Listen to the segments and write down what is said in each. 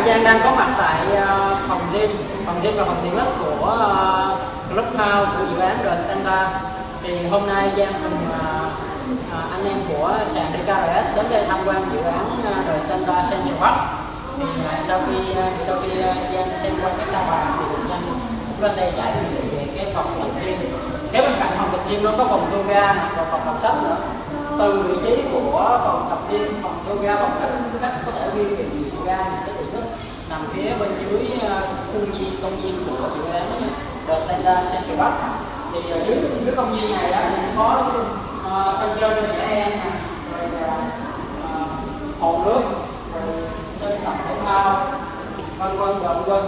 Dạ, dạ, Hải Giang đang có mặt tại ờ, phòng gym, phòng gym và phòng tiện ích của ờ, Clubhouse của dự án The Center. Thì hôm nay Giang cùng ờ, anh em của sàn DKRS đến đây tham quan dự án The Center Central Park. Thì sau khi sau khi Giang xem qua cái sao bàn thì Giang cũng lên đây giải quyết về cái phòng tập gym. Kế bên cạnh phòng tập gym nó có phòng yoga và phòng tập sách nữa từ vị trí của phòng tập gym phòng yoga phòng cách cách có thể di gì ra nằm phía bên dưới ờ, à, khuôn viên công viên của dự án The Santa Central Park thì ở dưới dưới công viên này á, thì có ờ, uh, sân chơi cho trẻ em rồi uh, hồ nước. Rồi sân tập thể thao. Vân vân và vân vân.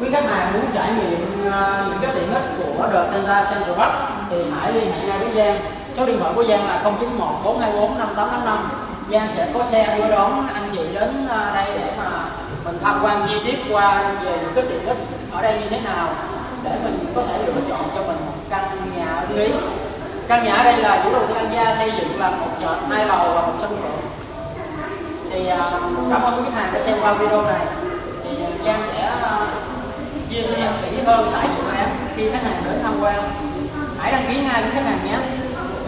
Quý khách hàng muốn trải nghiệm uh, những cái tiện ích của The Santa Central Park thì hãy liên hệ ngay với Giang. Số điện thoại của Giang là 091 424 5885 Giang sẽ có xe đưa đón anh chị đến ờ, đây để mà mình tham quan chi tiết qua về những cái tiện ích ở đây như thế nào, để mình có thể lựa chọn cho mình một căn nhà ưng ý. Căn nhà ở đây là chủ đầu tư An Gia xây dựng là một trệt hai lầu và một sân thượng thì ờ, cảm ơn quý khách hàng đã xem qua video này. Thì ờ, Giang sẽ chia sẻ kỹ hơn tại dự án khi khách hàng đến tham quan. Hãy đăng ký ngay với khách hàng nhé.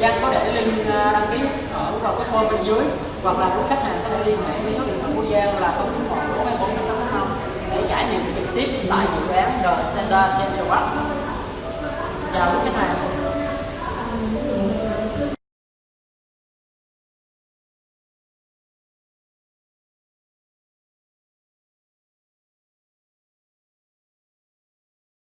Giang có để link đăng ký ở vào cái form bên dưới hoặc là quý khách hàng có thể liên hệ với số điện thoại của Giang là 091 424 để trải nghiệm trực tiếp tại dự án The Center Central Park. Chào quý khách hàng.